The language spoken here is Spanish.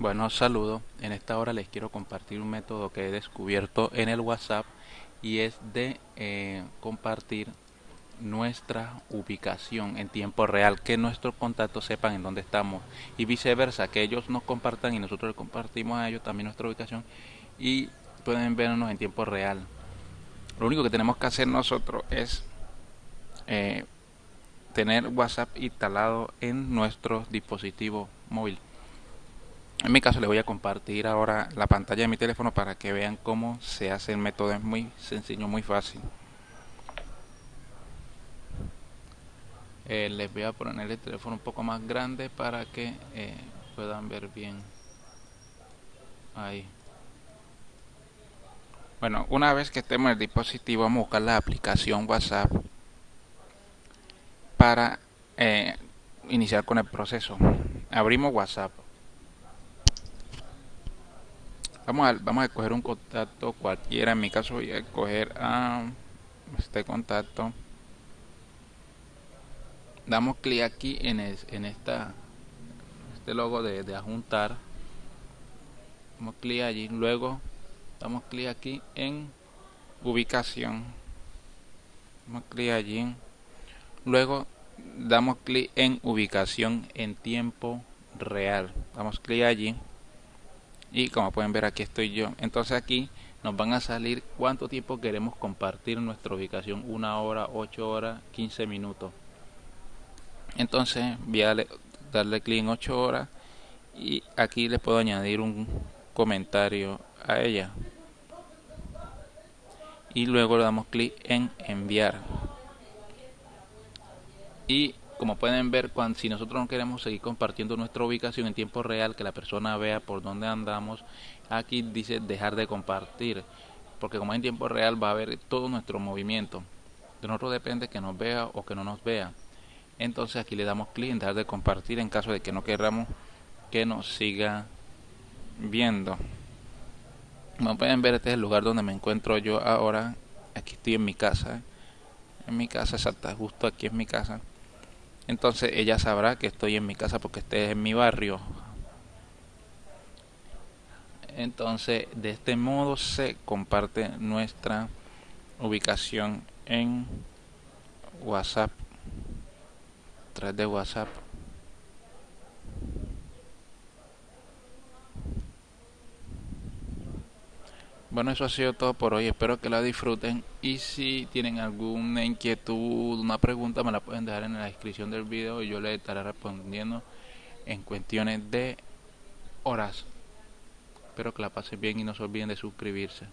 Bueno, saludo. En esta hora les quiero compartir un método que he descubierto en el WhatsApp y es de eh, compartir nuestra ubicación en tiempo real, que nuestros contactos sepan en dónde estamos y viceversa, que ellos nos compartan y nosotros compartimos a ellos también nuestra ubicación y pueden vernos en tiempo real. Lo único que tenemos que hacer nosotros es eh, tener WhatsApp instalado en nuestro dispositivo móvil. En mi caso les voy a compartir ahora la pantalla de mi teléfono para que vean cómo se hace el método. Es muy sencillo, muy fácil. Eh, les voy a poner el teléfono un poco más grande para que eh, puedan ver bien. Ahí. Bueno, una vez que estemos en el dispositivo, vamos a buscar la aplicación WhatsApp para eh, iniciar con el proceso. Abrimos WhatsApp. Vamos a, vamos a escoger un contacto cualquiera. En mi caso voy a escoger a este contacto. Damos clic aquí en, en esta este logo de, de adjuntar. Damos clic allí. Luego damos clic aquí en ubicación. Damos clic allí. Luego damos clic en ubicación en tiempo real. Damos clic allí y como pueden ver aquí estoy yo. Entonces aquí nos van a salir cuánto tiempo queremos compartir nuestra ubicación. Una hora 8 horas 15 minutos. Entonces voy a darle clic en 8 horas y aquí le puedo añadir un comentario a ella. Y luego le damos clic en enviar. Y como pueden ver, cuando, si nosotros no queremos seguir compartiendo nuestra ubicación en tiempo real, que la persona vea por dónde andamos, aquí dice dejar de compartir, porque como en tiempo real va a ver todo nuestro movimiento. De nosotros depende que nos vea o que no nos vea. Entonces aquí le damos clic en dejar de compartir en caso de que no queramos que nos siga viendo. Como pueden ver, este es el lugar donde me encuentro yo ahora. Aquí estoy en mi casa. En mi casa, exacta, justo aquí en mi casa entonces ella sabrá que estoy en mi casa porque este es en mi barrio. Entonces de este modo se comparte nuestra ubicación en whatsapp tras de whatsapp Bueno, eso ha sido todo por hoy. Espero que la disfruten. Y si tienen alguna inquietud, una pregunta, me la pueden dejar en la descripción del video y yo le estaré respondiendo en cuestiones de horas. Espero que la pasen bien y no se olviden de suscribirse.